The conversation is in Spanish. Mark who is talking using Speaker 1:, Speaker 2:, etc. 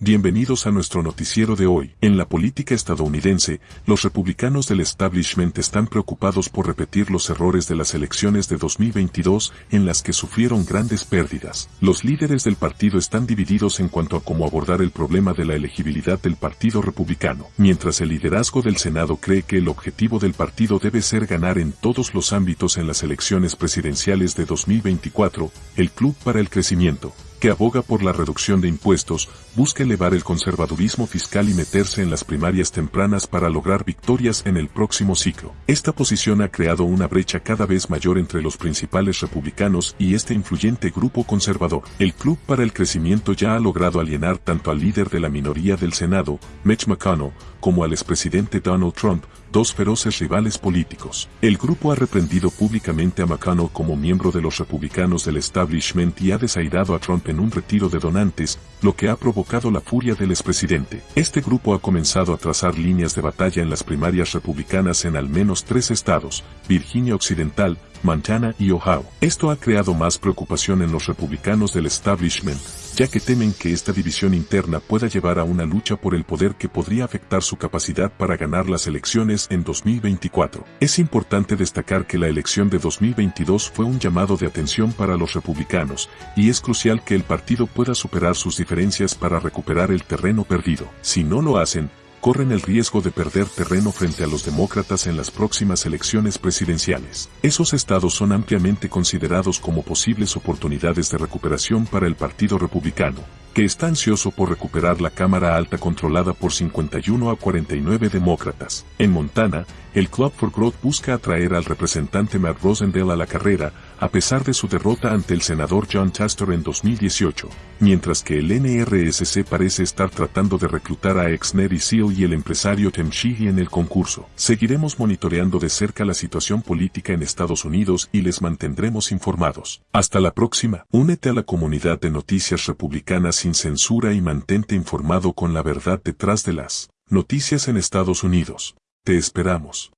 Speaker 1: Bienvenidos a nuestro noticiero de hoy. En la política estadounidense, los republicanos del establishment están preocupados por repetir los errores de las elecciones de 2022 en las que sufrieron grandes pérdidas. Los líderes del partido están divididos en cuanto a cómo abordar el problema de la elegibilidad del partido republicano, mientras el liderazgo del Senado cree que el objetivo del partido debe ser ganar en todos los ámbitos en las elecciones presidenciales de 2024, el Club para el Crecimiento, que aboga por la reducción de impuestos, busca elevar el conservadurismo fiscal y meterse en las primarias tempranas para lograr victorias en el próximo ciclo. Esta posición ha creado una brecha cada vez mayor entre los principales republicanos y este influyente grupo conservador. El Club para el Crecimiento ya ha logrado alienar tanto al líder de la minoría del Senado, Mitch McConnell, como al expresidente Donald Trump, dos feroces rivales políticos. El grupo ha reprendido públicamente a McConnell como miembro de los republicanos del establishment y ha desairado a Trump en un retiro de donantes, lo que ha provocado la furia del expresidente. Este grupo ha comenzado a trazar líneas de batalla en las primarias republicanas en al menos tres estados, Virginia Occidental, Montana y Ohio. Esto ha creado más preocupación en los republicanos del establishment, ya que temen que esta división interna pueda llevar a una lucha por el poder que podría afectar su capacidad para ganar las elecciones en 2024. Es importante destacar que la elección de 2022 fue un llamado de atención para los republicanos, y es crucial que el partido pueda superar sus diferencias para recuperar el terreno perdido. Si no lo hacen, corren el riesgo de perder terreno frente a los demócratas en las próximas elecciones presidenciales. Esos estados son ampliamente considerados como posibles oportunidades de recuperación para el Partido Republicano, que está ansioso por recuperar la Cámara Alta controlada por 51 a 49 demócratas. En Montana, el Club for Growth busca atraer al representante Matt Rosendale a la carrera, a pesar de su derrota ante el senador John Chastor en 2018, mientras que el NRSC parece estar tratando de reclutar a ex Neri Seal y el empresario Tim Sheehy en el concurso. Seguiremos monitoreando de cerca la situación política en Estados Unidos y les mantendremos informados. Hasta la próxima. Únete a la comunidad de noticias republicanas sin censura y mantente informado con la verdad detrás de las noticias en Estados Unidos. Te esperamos.